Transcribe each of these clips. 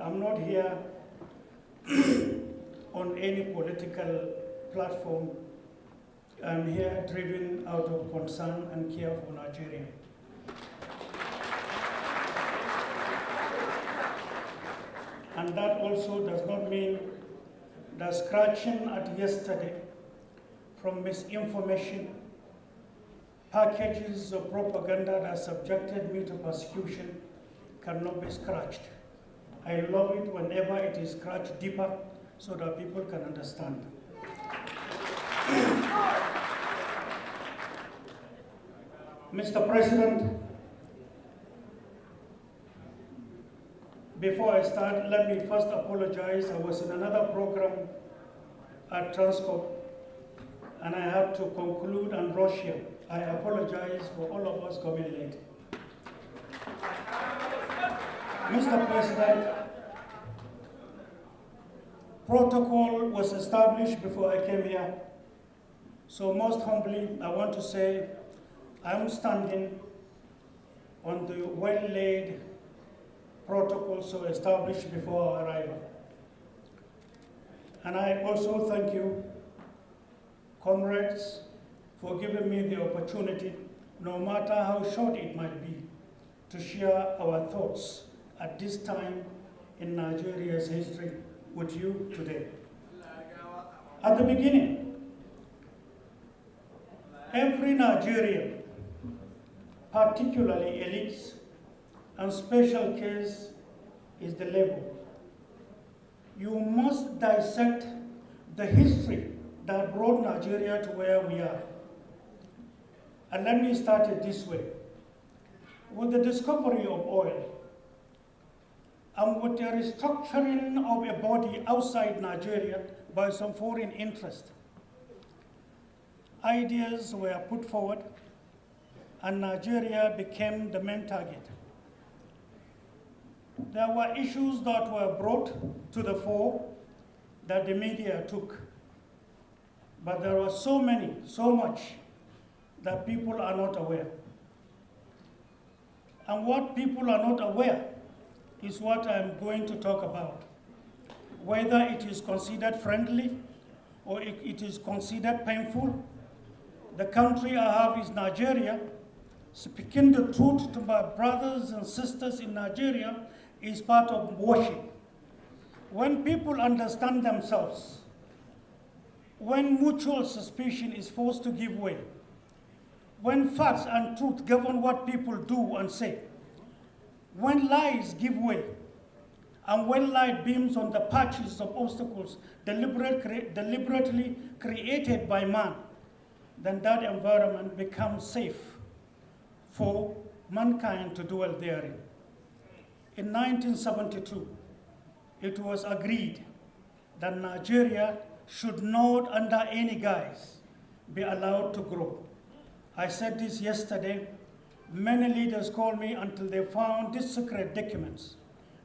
I'm not here on any political platform. I'm here driven out of concern and care for Nigeria. And that also does not mean that scratching at yesterday from misinformation, packages of propaganda that subjected me to persecution cannot be scratched. I love it whenever it is scratched deeper so that people can understand. Mr. President, before I start, let me first apologize. I was in another program at Transcorp and I had to conclude and rush here. I apologize for all of us coming late. Mr. President, protocol was established before I came here. So most humbly, I want to say I'm standing on the well-laid protocol so established before our arrival. And I also thank you, comrades, for giving me the opportunity, no matter how short it might be, to share our thoughts at this time in Nigeria's history with you today. At the beginning, every Nigerian, particularly elites, and special case is the label. You must dissect the history that brought Nigeria to where we are. And let me start it this way. With the discovery of oil, and with the restructuring of a body outside Nigeria by some foreign interest, ideas were put forward and Nigeria became the main target. There were issues that were brought to the fore that the media took. But there were so many, so much, that people are not aware. And what people are not aware is what I'm going to talk about. Whether it is considered friendly or it is considered painful, the country I have is Nigeria. Speaking the truth to my brothers and sisters in Nigeria is part of worship. When people understand themselves, when mutual suspicion is forced to give way, when facts and truth govern what people do and say, when lies give way, and when light beams on the patches of obstacles deliberate, cre deliberately created by man, then that environment becomes safe for mankind to dwell therein. In 1972, it was agreed that Nigeria should not, under any guise, be allowed to grow. I said this yesterday. Many leaders called me until they found these secret documents.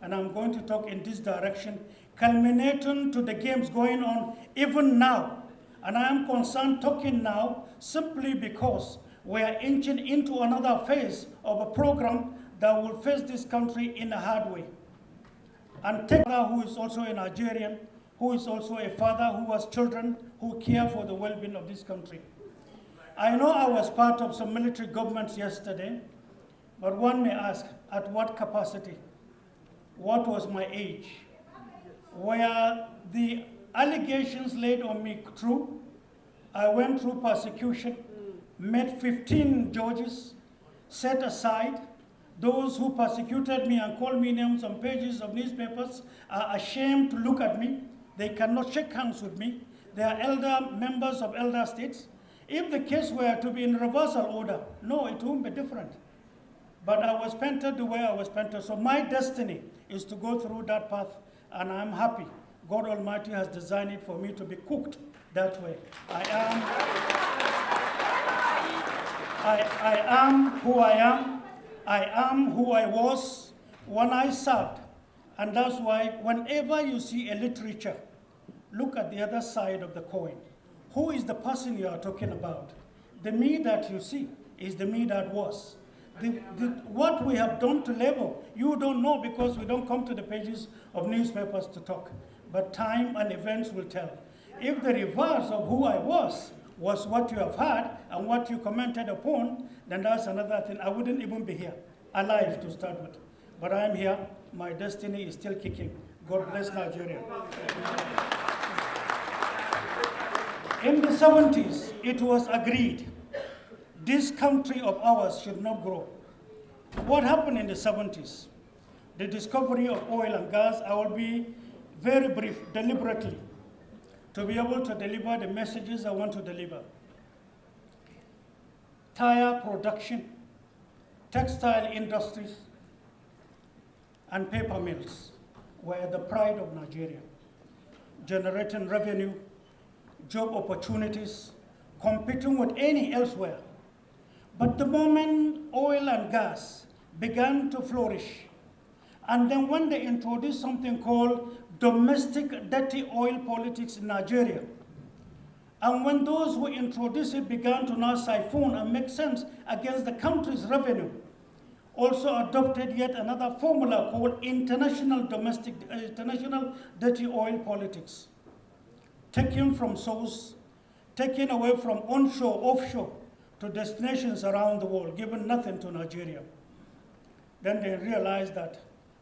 And I'm going to talk in this direction, culminating to the games going on even now. And I am concerned talking now simply because we are inching into another phase of a program that will face this country in a hard way. And Tekra, who is also a Nigerian, who is also a father who has children who care for the well-being of this country. I know I was part of some military governments yesterday, but one may ask, at what capacity? What was my age? Were the allegations laid on me true? I went through persecution, met 15 judges, set aside. Those who persecuted me and called me names on pages of newspapers are ashamed to look at me. They cannot shake hands with me. They are elder members of elder states. If the case were to be in reversal order, no, it won't be different. But I was painted the way I was painted. So my destiny is to go through that path, and I'm happy. God Almighty has designed it for me to be cooked that way. I am, I, I am who I am. I am who I was when I served. And that's why whenever you see a literature, look at the other side of the coin. Who is the person you are talking about? The me that you see is the me that was. The, the, what we have done to labor, you don't know because we don't come to the pages of newspapers to talk. But time and events will tell. If the reverse of who I was was what you have heard and what you commented upon, then that's another thing. I wouldn't even be here, alive to start with. But I am here. My destiny is still kicking. God bless Nigeria. In the 70s, it was agreed this country of ours should not grow. What happened in the 70s? The discovery of oil and gas, I will be very brief, deliberately, to be able to deliver the messages I want to deliver. Tire production, textile industries, and paper mills were the pride of Nigeria, generating revenue, job opportunities, competing with any elsewhere. But the moment oil and gas began to flourish, and then when they introduced something called domestic dirty oil politics in Nigeria, and when those who introduced it began to now siphon and make sense against the country's revenue, also adopted yet another formula called international domestic, international dirty oil politics. Taken from source, taken away from onshore, offshore, to destinations around the world, given nothing to Nigeria. Then they realized that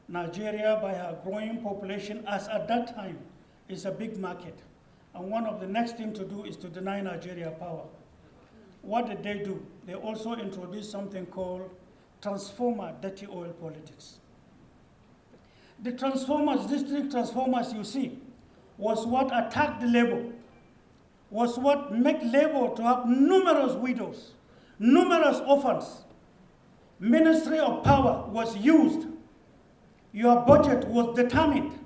Nigeria, by her growing population, as at that time, is a big market. And one of the next things to do is to deny Nigeria power. What did they do? They also introduced something called transformer dirty oil politics. The transformers, district transformers you see, was what attacked labor, was what made labor to have numerous widows, numerous orphans. Ministry of power was used. Your budget was determined.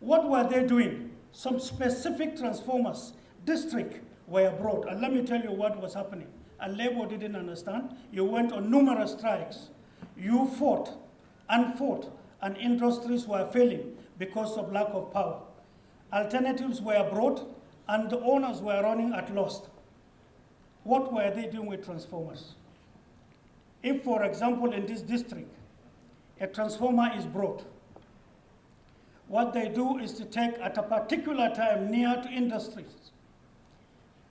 What were they doing? Some specific transformers, district, were brought. And let me tell you what was happening and Labour didn't understand. You went on numerous strikes. You fought and fought, and industries were failing because of lack of power. Alternatives were brought, and the owners were running at loss. What were they doing with transformers? If, for example, in this district, a transformer is brought, what they do is to take at a particular time near to industries,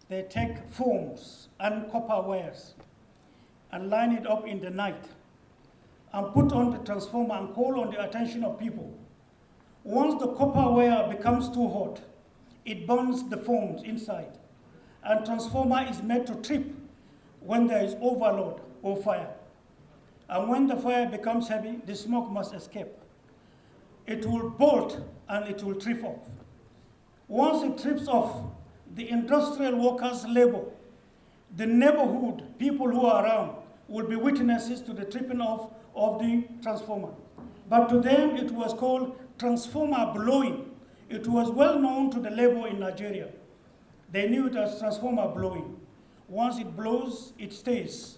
they take foams and copper wires and line it up in the night and put on the transformer and call on the attention of people. Once the copper wire becomes too hot, it burns the foams inside and transformer is made to trip when there is overload or fire. And when the fire becomes heavy, the smoke must escape. It will bolt and it will trip off. Once it trips off, the industrial workers' labor, the neighborhood, people who are around, will be witnesses to the tripping off of the transformer. But to them, it was called transformer blowing. It was well known to the labor in Nigeria. They knew it as transformer blowing. Once it blows, it stays.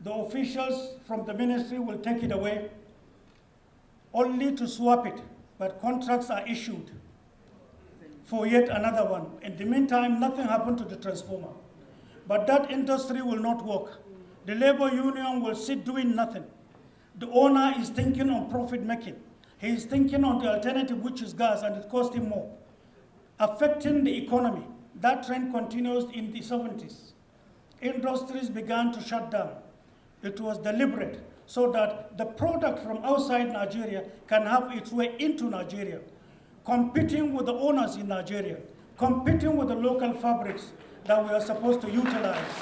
The officials from the ministry will take it away only to swap it, but contracts are issued for yet another one. In the meantime, nothing happened to the transformer. But that industry will not work. The labor union will sit doing nothing. The owner is thinking on profit making. He is thinking on the alternative, which is gas, and it costs him more, affecting the economy. That trend continues in the 70s. Industries began to shut down. It was deliberate so that the product from outside Nigeria can have its way into Nigeria competing with the owners in Nigeria, competing with the local fabrics that we are supposed to utilize.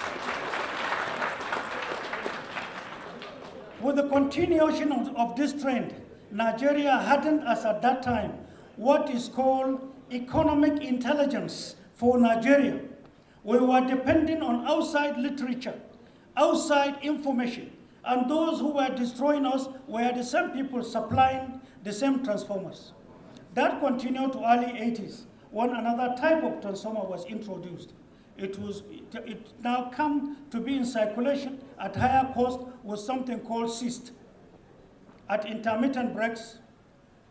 With the continuation of, of this trend, Nigeria hadn't, as at that time, what is called economic intelligence for Nigeria. We were depending on outside literature, outside information, and those who were destroying us were the same people supplying the same transformers. That continued to early 80s when another type of transformer was introduced. It, was, it, now come to be in circulation at higher cost with something called CIST. At intermittent breaks,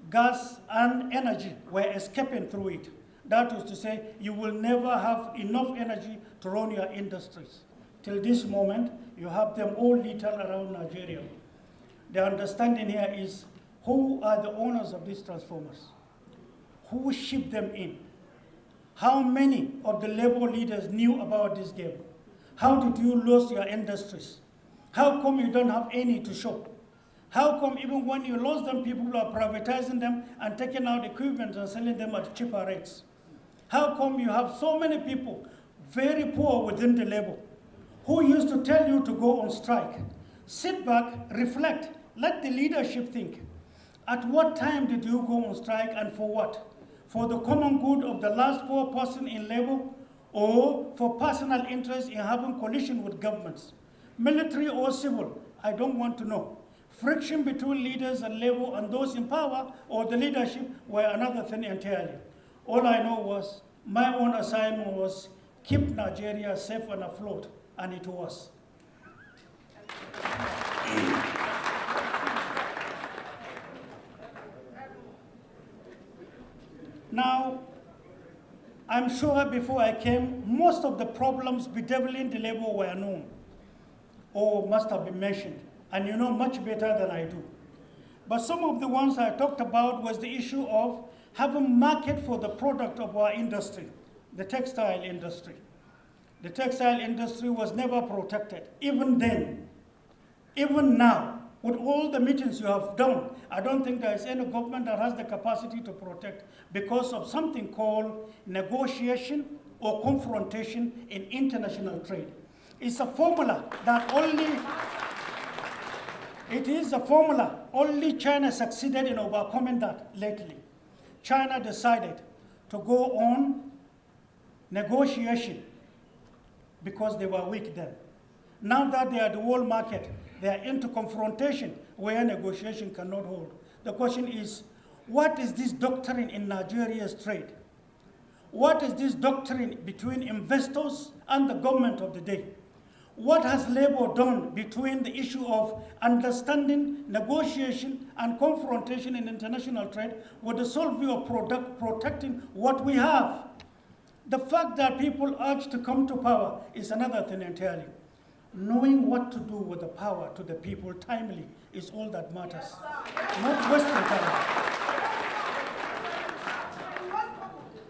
gas and energy were escaping through it. That is to say, you will never have enough energy to run your industries. till this moment, you have them all littered around Nigeria. The understanding here is who are the owners of these transformers? Who shipped them in? How many of the labor leaders knew about this game? How did you lose your industries? How come you don't have any to show? How come even when you lost them, people are privatizing them and taking out equipment and selling them at cheaper rates? How come you have so many people very poor within the labor who used to tell you to go on strike? Sit back, reflect, let the leadership think. At what time did you go on strike and for what? For the common good of the last poor person in labor or for personal interest in having collision with governments? Military or civil, I don't want to know. Friction between leaders and labor and those in power or the leadership were another thing entirely. All I know was my own assignment was keep Nigeria safe and afloat, and it was. Now, I'm sure before I came, most of the problems bedeviling the labor were known or must have been mentioned, and you know much better than I do. But some of the ones I talked about was the issue of having market for the product of our industry, the textile industry. The textile industry was never protected, even then. Even now, with all the meetings you have done, I don't think there is any government that has the capacity to protect because of something called negotiation or confrontation in international trade. It's a formula that only, it is a formula, only China succeeded in overcoming that lately. China decided to go on negotiation because they were weak then. Now that they are the world market, they are into confrontation where negotiation cannot hold. The question is, what is this doctrine in Nigeria's trade? What is this doctrine between investors and the government of the day? What has labor done between the issue of understanding, negotiation, and confrontation in international trade with the sole view of product, protecting what we have? The fact that people urge to come to power is another thing entirely. Knowing what to do with the power to the people timely is all that matters. Not wasting time.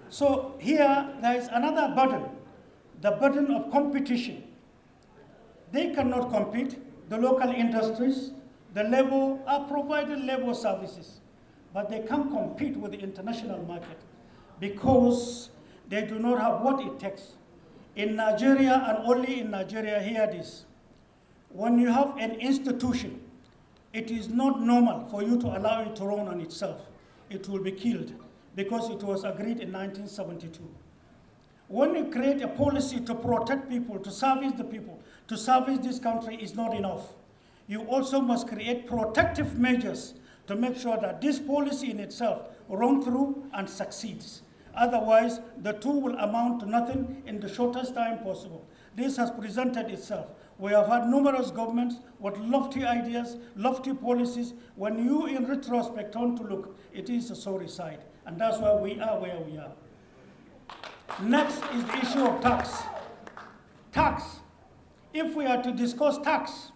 So here there is another burden, the burden of competition. They cannot compete. The local industries, the labor are providing labor services, but they can't compete with the international market because they do not have what it takes. In Nigeria and only in Nigeria, hear this. When you have an institution, it is not normal for you to allow it to run on itself. It will be killed because it was agreed in 1972. When you create a policy to protect people, to service the people, to service this country is not enough. You also must create protective measures to make sure that this policy in itself runs through and succeeds. Otherwise, the two will amount to nothing in the shortest time possible. This has presented itself. We have had numerous governments with lofty ideas, lofty policies. When you, in retrospect, turn to look, it is a sorry sight. And that's why we are where we are. Next is the issue of tax. Tax. If we are to discuss tax,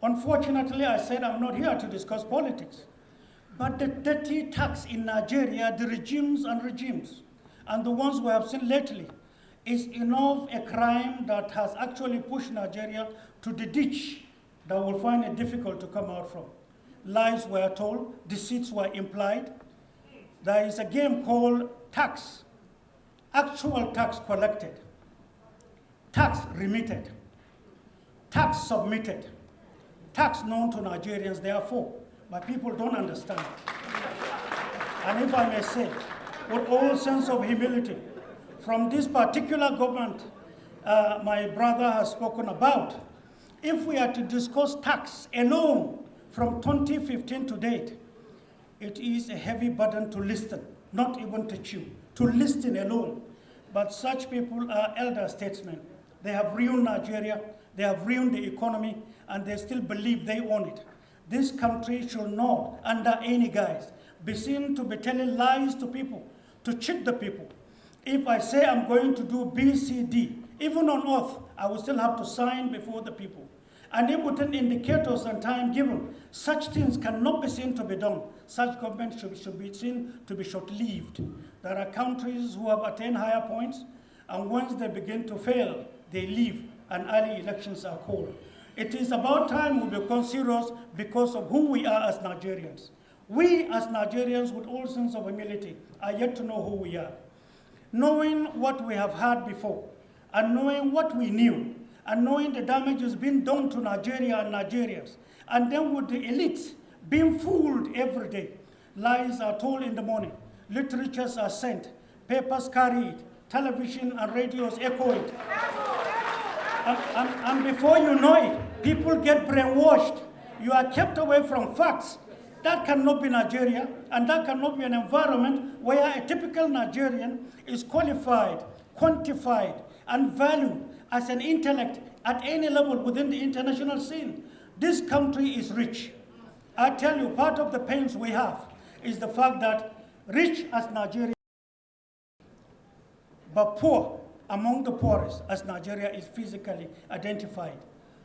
unfortunately, I said I'm not here to discuss politics. But the dirty tax in Nigeria, the regimes and regimes, and the ones we have seen lately, is enough a crime that has actually pushed Nigeria to the ditch that will find it difficult to come out from. Lies were told, deceits were implied. There is a game called tax, actual tax collected, tax remitted, tax submitted, tax known to Nigerians, therefore but people don't understand. And if I may say, with all sense of humility, from this particular government uh, my brother has spoken about, if we are to discuss tax alone from 2015 to date, it is a heavy burden to listen, not even to chew, to listen alone. But such people are elder statesmen. They have ruined Nigeria, they have ruined the economy, and they still believe they own it. This country should not, under any guise, be seen to be telling lies to people, to cheat the people. If I say I'm going to do B, C, D, Even on oath, I will still have to sign before the people. And if within indicators and time given, such things cannot be seen to be done, such government should, should be seen to be short-lived. There are countries who have attained higher points, and once they begin to fail, they leave, and early elections are called. It is about time we become serious because of who we are as Nigerians. We as Nigerians with all sense of humility are yet to know who we are. Knowing what we have had before, and knowing what we knew, and knowing the damage has been done to Nigeria and Nigerians, and then with the elites being fooled every day. Lies are told in the morning, literatures are sent, papers carried, television and radios echo it. And, and, and before you know it, people get brainwashed. You are kept away from facts. That cannot be Nigeria, and that cannot be an environment where a typical Nigerian is qualified, quantified, and valued as an intellect at any level within the international scene. This country is rich. I tell you, part of the pains we have is the fact that rich as Nigeria, but poor among the poorest as Nigeria is physically identified.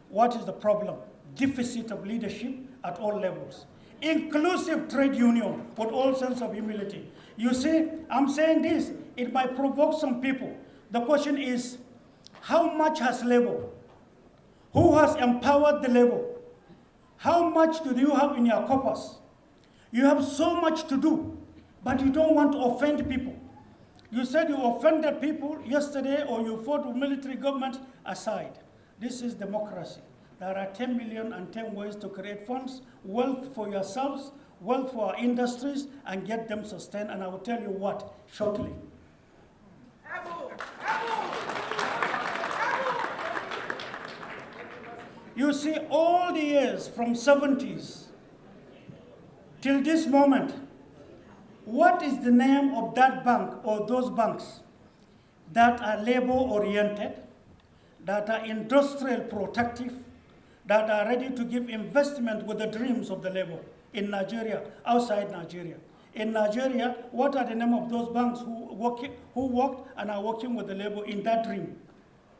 What is the problem? Deficit of leadership at all levels. Inclusive trade union with all sense of humility. You see, I'm saying this, it might provoke some people. The question is, how much has labor? Who has empowered the labor? How much do you have in your coffers? You have so much to do, but you don't want to offend people. You said you offended people yesterday or you fought with military government aside. This is democracy. There are 10 million and 10 ways to create funds, wealth for yourselves, wealth for our industries, and get them sustained. And I will tell you what shortly. You see, all the years from 70s till this moment, what is the name of that bank or those banks that are labor-oriented, that are industrial protective, that are ready to give investment with the dreams of the labor in Nigeria, outside Nigeria? In Nigeria, what are the name of those banks who, work, who worked and are working with the labor in that dream?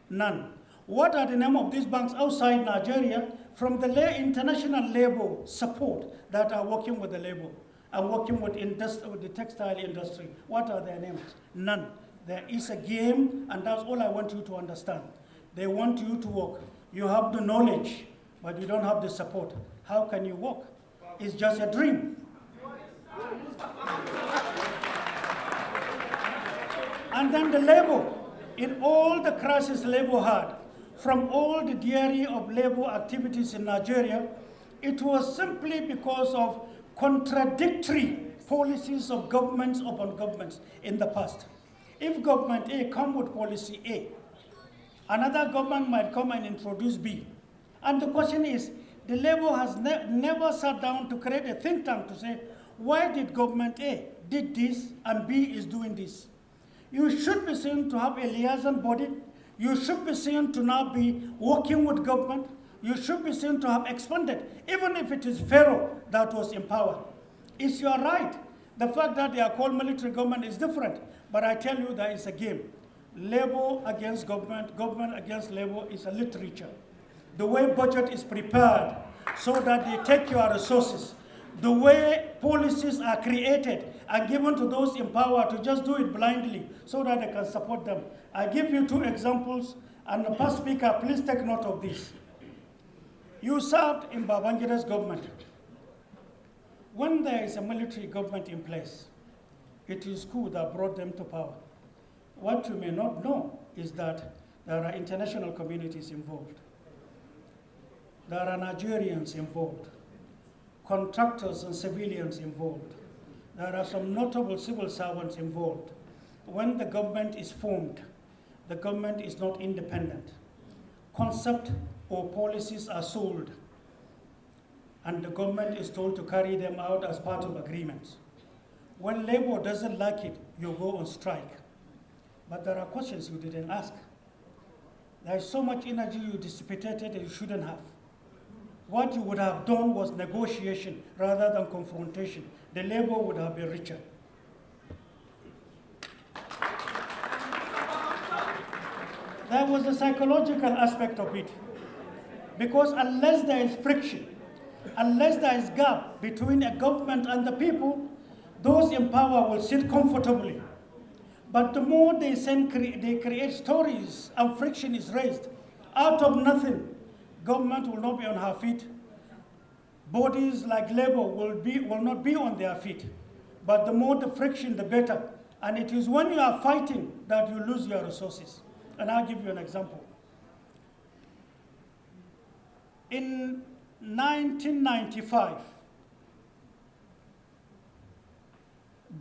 None. What are the name of these banks outside Nigeria from the international labor support that are working with the labor and working with, with the textile industry? What are their names? None. There is a game, and that's all I want you to understand. They want you to work. You have the knowledge, but you don't have the support. How can you work? It's just a dream. and then the labor. In all the crisis labor had, from all the diary of labor activities in Nigeria, it was simply because of contradictory policies of governments upon governments in the past. If government A come with policy A, another government might come and introduce B. And the question is, the labor has ne never sat down to create a think tank to say, why did government A did this and B is doing this? You should be seen to have a liaison body you should be seen to now be working with government. You should be seen to have expanded, even if it is Pharaoh that was in power. It's your right. The fact that they are called military government is different. But I tell you that it's a game. Labor against government, government against labor is a literature. The way budget is prepared so that they take your resources. The way policies are created and given to those in power to just do it blindly so that they can support them. I give you two examples, and the past speaker, please take note of this. You served in Babangida's government. When there is a military government in place, it is coup that brought them to power. What you may not know is that there are international communities involved. There are Nigerians involved, contractors and civilians involved. There are some notable civil servants involved. When the government is formed, the government is not independent. Concept or policies are sold, and the government is told to carry them out as part of agreements. When labor doesn't like it, you go on strike. But there are questions you didn't ask. There is so much energy you dissipated that you shouldn't have. What you would have done was negotiation rather than confrontation. The labor would have been richer. There was a psychological aspect of it. Because unless there is friction, unless there is gap between a government and the people, those in power will sit comfortably. But the more they, send, they create stories and friction is raised, out of nothing, government will not be on her feet. Bodies like labor will, be, will not be on their feet. But the more the friction, the better. And it is when you are fighting that you lose your resources. And I'll give you an example. In 1995,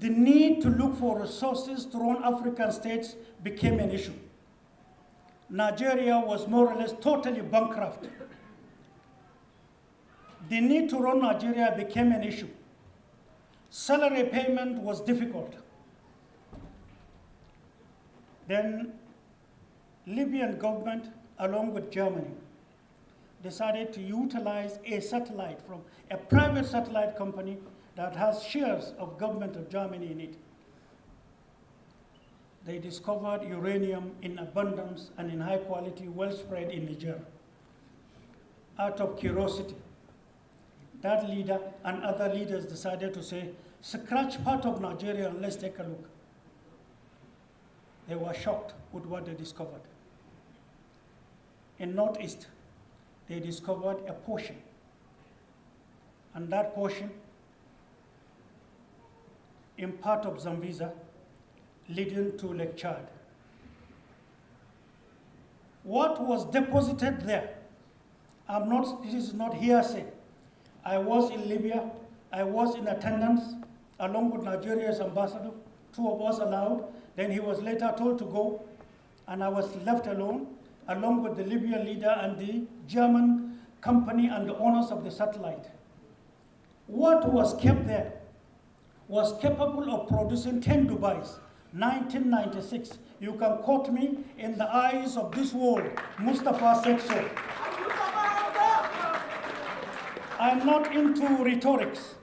the need to look for resources to run African states became an issue. Nigeria was more or less totally bankrupt. The need to run Nigeria became an issue. Salary payment was difficult. Then Libyan government, along with Germany, decided to utilize a satellite from a private satellite company that has shares of government of Germany in it. They discovered uranium in abundance and in high quality, well spread in Niger. Out of curiosity, that leader and other leaders decided to say, scratch part of Nigeria and let's take a look. They were shocked with what they discovered. In Northeast, they discovered a portion. And that portion, in part of Sambisa, leading to Lake Chad. What was deposited there, I'm not, this is not hearsay. I was in Libya, I was in attendance, along with Nigeria's ambassador, two of us allowed. Then he was later told to go, and I was left alone along with the Libyan leader and the German company and the owners of the satellite. What was kept there was capable of producing 10 Dubais, 1996. You can quote me in the eyes of this world, Mustafa said so. I'm not into rhetorics.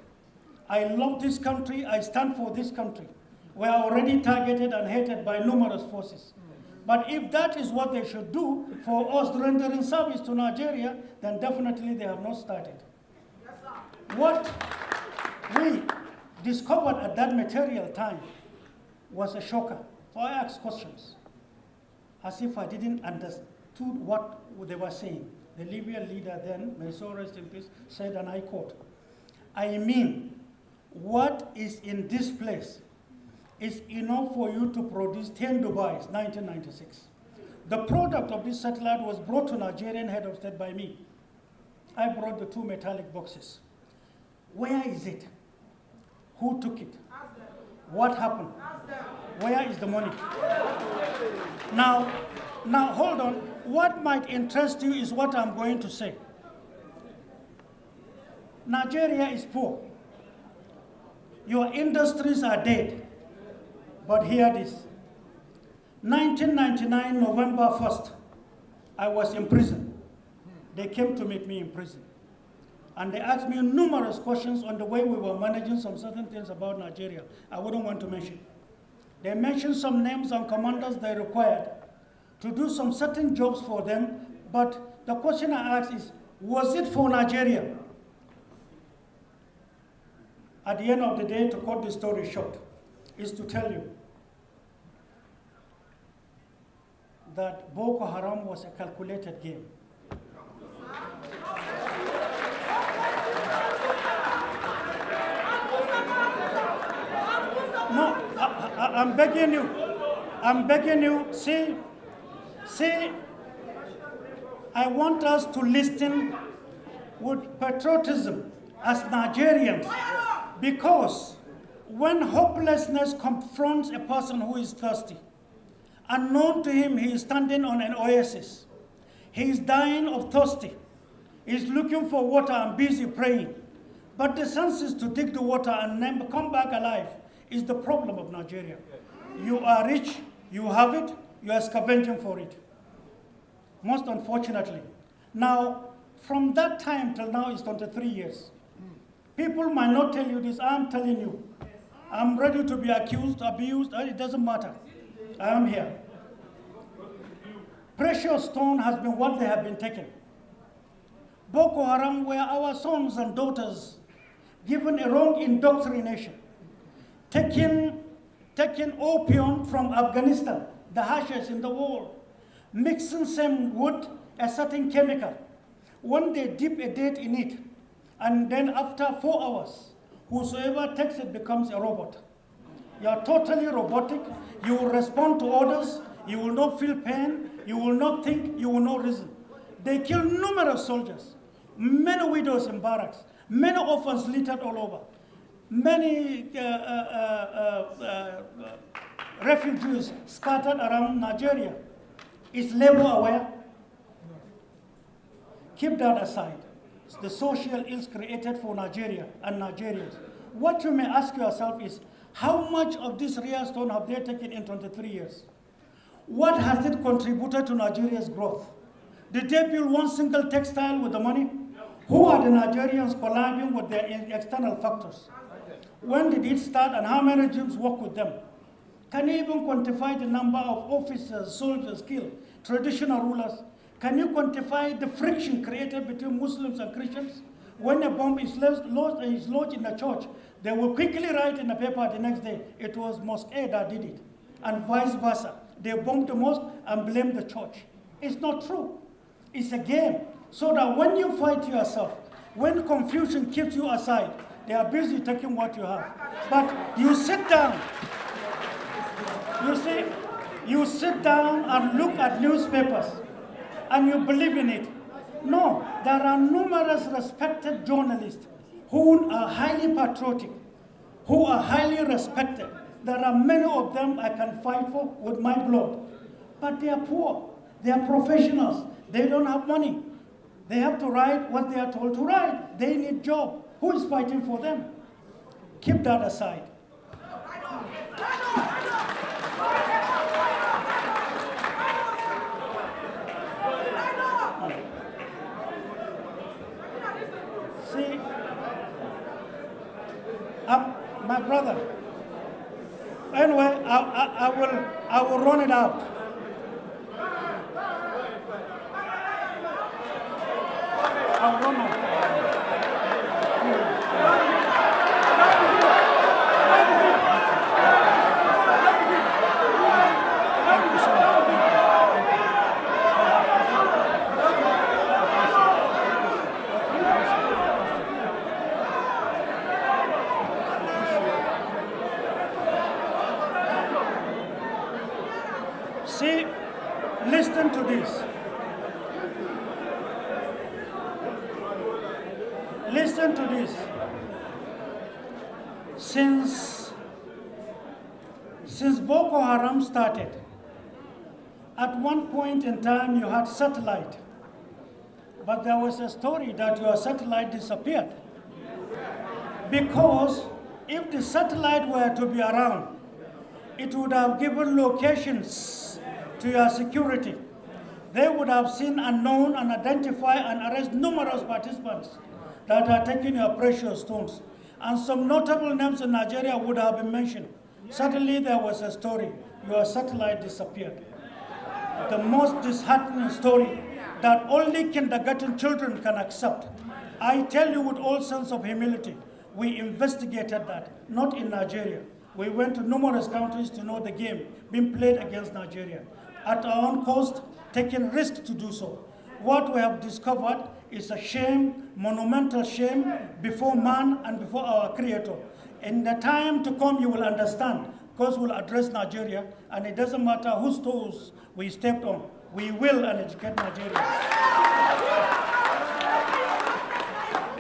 I love this country, I stand for this country. We are already targeted and hated by numerous forces. But if that is what they should do for us rendering service to Nigeria, then definitely they have not started. What we discovered at that material time was a shocker. So I asked questions, as if I didn't understand what they were saying. The Libyan leader then, may so rest in peace, said, and I quote, I mean, what is in this place is enough for you to produce 10 Dubais, 1996. The product of this satellite was brought to Nigerian head of state by me. I brought the two metallic boxes. Where is it? Who took it? What happened? Where is the money? Now, now hold on. What might interest you is what I'm going to say. Nigeria is poor. Your industries are dead. But hear this. 1999, November 1st, I was in prison. They came to meet me in prison. And they asked me numerous questions on the way we were managing some certain things about Nigeria. I wouldn't want to mention. They mentioned some names and commanders they required to do some certain jobs for them, but the question I asked is, was it for Nigeria? At the end of the day, to cut the story short, is to tell you that Boko Haram was a calculated game. No, I, am begging you. I'm begging you. See, see, I want us to listen with patriotism as Nigerians because when hopelessness confronts a person who is thirsty, unknown to him, he is standing on an oasis. He is dying of thirsty. He is looking for water and busy praying. But the senses to dig the water and then come back alive is the problem of Nigeria. You are rich, you have it, you are scavenging for it. Most unfortunately. Now, from that time till now is 23 years. People might not tell you this, I'm telling you. I'm ready to be accused, abused, uh, it doesn't matter. I am here. Precious stone has been what they have been taken. Boko Haram were our sons and daughters given a wrong indoctrination, taking, taking opium from Afghanistan, the harshest in the world, mixing some wood, a certain chemical. When they dip a date in it, and then after four hours, whosoever takes it becomes a robot. You are totally robotic. You will respond to orders. You will not feel pain. You will not think. You will not reason. They kill numerous soldiers, many widows in barracks, many orphans littered all over, many uh, uh, uh, uh, refugees scattered around Nigeria. Is labor aware? Keep that aside. The social ills created for Nigeria and Nigerians. What you may ask yourself is, how much of this real stone have they taken in 23 years? What has it contributed to Nigeria's growth? Did they build one single textile with the money? Who are the Nigerians collabing with their external factors? When did it start and how many regimes work with them? Can you even quantify the number of officers, soldiers killed, traditional rulers? Can you quantify the friction created between Muslims and Christians? When a bomb is lodged, is lodged in a church, they will quickly write in the paper the next day, it was Mosque A that did it, and vice versa. They bomb the mosque and blame the church. It's not true. It's a game. So that when you fight yourself, when confusion keeps you aside, they are busy taking what you have. But you sit down. You see, you sit down and look at newspapers and you believe in it. No, there are numerous respected journalists who are highly patriotic, who are highly respected. There are many of them I can fight for with my blood. But they are poor. They are professionals. They don't have money. They have to write what they are told to write. They need job. Who is fighting for them? Keep that aside. See, um, my brother. Anyway, I, I, I will I will run it out. I'll run out. Thank you so much. See, listen to this. Listen to this. Since, since Boko Haram started, at one point in satellite, but there was a story that your satellite disappeared. Because if the satellite were to be around, it would have given locations to your security. They would have seen and known and identify and arrest numerous participants that are taking your precious stones. And some notable names in Nigeria would have been mentioned. Suddenly there was a story, your satellite disappeared. The most disheartening story that only kindergarten children can accept. I tell you with all sense of humility, we investigated that, not in Nigeria. We went to numerous countries to know the game being played against Nigeria. At our own cost, taking risk to do so. What we have discovered is a shame, monumental shame, before man and before our Creator. In the time to come, you will understand, because we'll address Nigeria, and it doesn't matter whose toes we stepped on. We will educate Nigeria.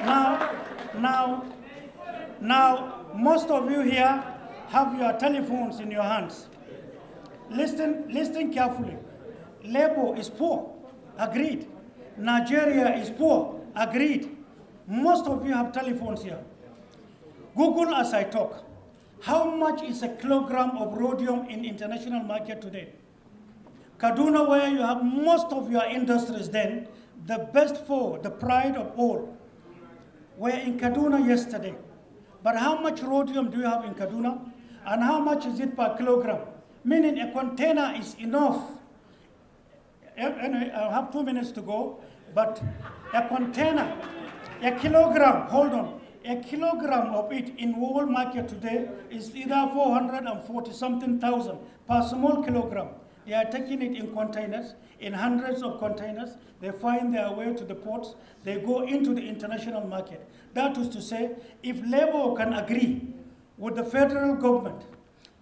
Now, now, now, most of you here have your telephones in your hands. Listen, listen carefully. Labor is poor, agreed. Nigeria is poor, agreed. Most of you have telephones here. Google as I talk. How much is a kilogram of rhodium in international market today? Kaduna, where you have most of your industries then, the best four, the pride of all, were in Kaduna yesterday. But how much rhodium do you have in Kaduna? And how much is it per kilogram? Meaning a container is enough. Eh, anyway, I have two minutes to go, but a container, a kilogram, hold on, a kilogram of it in world market today is either 440 something thousand per small kilogram. They are taking it in containers, in hundreds of containers. They find their way to the ports. They go into the international market. That is to say, if Labour can agree with the federal government,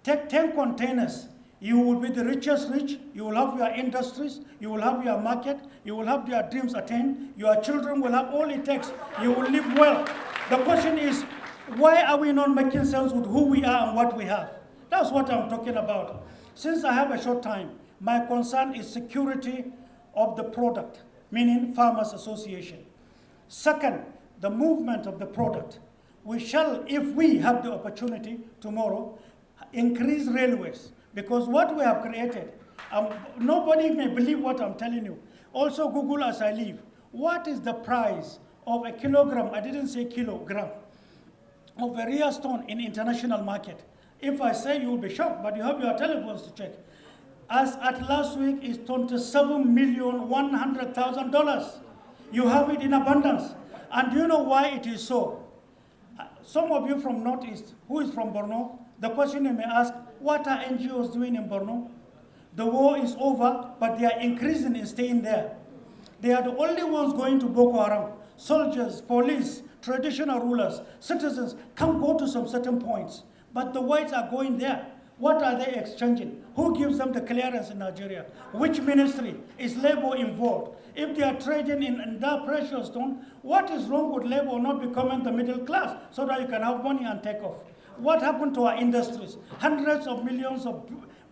take 10 containers, you will be the richest rich, you will have your industries, you will have your market, you will have your dreams attained, your children will have all it takes, you will live well. The question is, why are we not making sense with who we are and what we have? That's what I'm talking about. Since I have a short time, my concern is security of the product, meaning Farmers Association. Second, the movement of the product. We shall, if we have the opportunity tomorrow, increase railways. Because what we have created, um, nobody may believe what I'm telling you. Also Google as I leave. What is the price of a kilogram, I didn't say kilogram, of a rare stone in international market? If I say you will be shocked, but you have your telephones to check. As at last week is twenty-seven million one hundred thousand dollars. You have it in abundance. And do you know why it is so? Some of you from Northeast, who is from Borno, the question you may ask, what are NGOs doing in Borno? The war is over, but they are increasing in staying there. They are the only ones going to Boko Haram. Soldiers, police, traditional rulers, citizens can go to some certain points, but the whites are going there. What are they exchanging? Who gives them the clearance in Nigeria? Which ministry? Is labor involved? If they are trading in, in that precious stone, what is wrong with labor not becoming the middle class so that you can have money and take off? What happened to our industries? Hundreds of millions of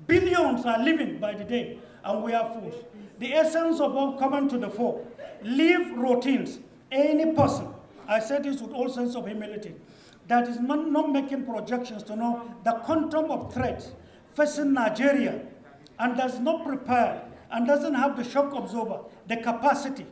billions are living by the day, and we are fools. The essence of all coming to the fore, leave routines. Any person, I say this with all sense of humility, that is not, not making projections to know the quantum of threats facing Nigeria and does not prepare and doesn't have the shock absorber, the capacity,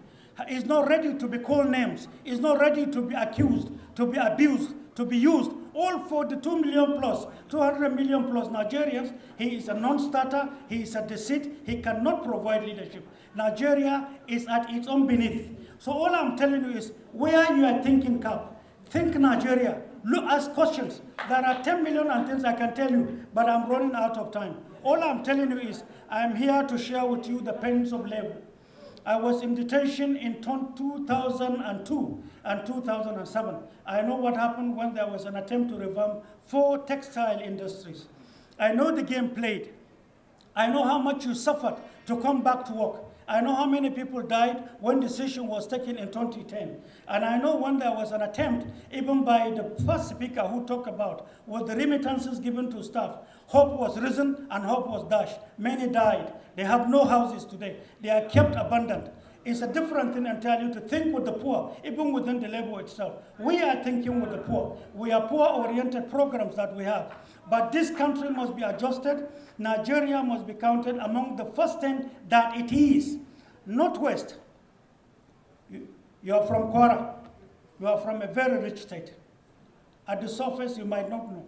is not ready to be called names, is not ready to be accused, to be abused, to be used, all for the 2 million plus, 200 million plus Nigerians, he is a non-starter, he is a deceit, he cannot provide leadership. Nigeria is at its own beneath. So all I'm telling you is, where you are thinking cap, think Nigeria, look, ask questions. There are 10 million and things I can tell you, but I'm running out of time. All I'm telling you is, I'm here to share with you the pains of labor. I was in detention in 2002 and 2007. I know what happened when there was an attempt to revamp four textile industries. I know the game played. I know how much you suffered to come back to work. I know how many people died when decision was taken in 2010. And I know when there was an attempt, even by the first speaker who talked about, was the remittances given to staff. Hope was risen and hope was dashed. Many died. They have no houses today. They are kept abandoned. It's a different thing entirely to think with the poor, even within the labor itself. We are thinking with the poor. We are poor-oriented programs that we have. But this country must be adjusted. Nigeria must be counted among the first 10 that it is. Northwest, you, you are from Kwara. You are from a very rich state. At the surface, you might not know.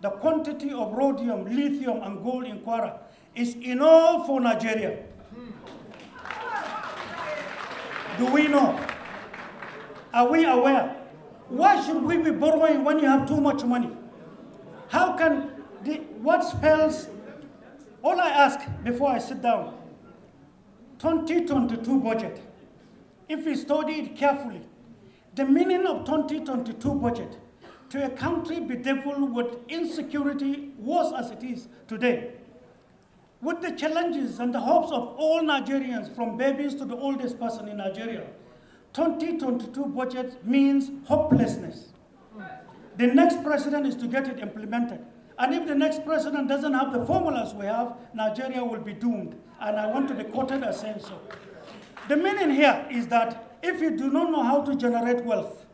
The quantity of rhodium, lithium, and gold in Kwara is enough for Nigeria. Do we know? Are we aware? Why should we be borrowing when you have too much money? How can, the, what spells, all I ask before I sit down, 2022 budget, if we study it carefully, the meaning of 2022 budget to a country bedeviled with insecurity worse as it is today, with the challenges and the hopes of all Nigerians, from babies to the oldest person in Nigeria, 2022 budget means hopelessness. The next president is to get it implemented. And if the next president doesn't have the formulas we have, Nigeria will be doomed. And I want to be quoted as saying so. The meaning here is that if you do not know how to generate wealth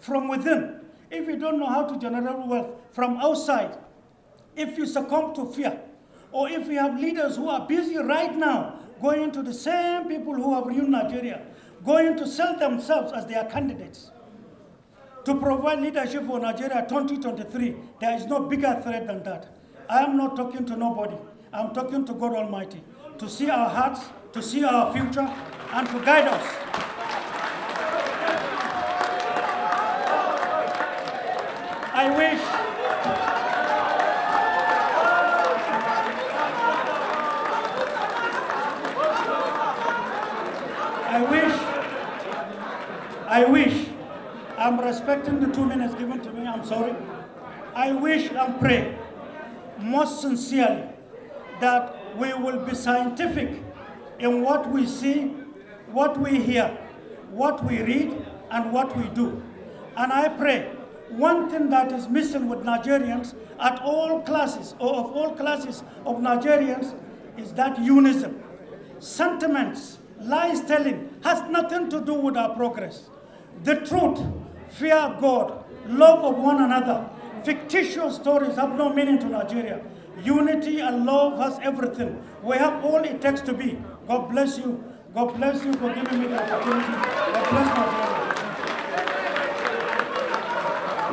from within, if you don't know how to generate wealth from outside, if you succumb to fear, or if you have leaders who are busy right now going to the same people who have ruined Nigeria, going to sell themselves as their candidates to provide leadership for Nigeria 2023, there is no bigger threat than that. I am not talking to nobody. I'm talking to God Almighty. to see our hearts, to see our future, and to guide us. I wish I wish, I wish, I'm respecting the two minutes given to me, I'm sorry. I wish and pray most sincerely that we will be scientific in what we see, what we hear, what we read, and what we do. And I pray one thing that is missing with Nigerians at all classes, or of all classes of Nigerians, is that unison. Sentiments, lies telling has nothing to do with our progress. The truth, fear of God, love of one another, fictitious stories have no meaning to Nigeria. Unity and love has everything. We have all it takes to be. God bless you. God bless you for giving me the opportunity. God bless Nigeria.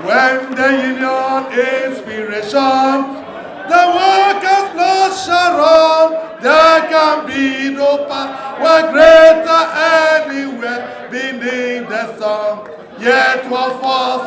When the union inspiration, the workers blood shall run, there can be no power greater anywhere beneath the sun. Yet was for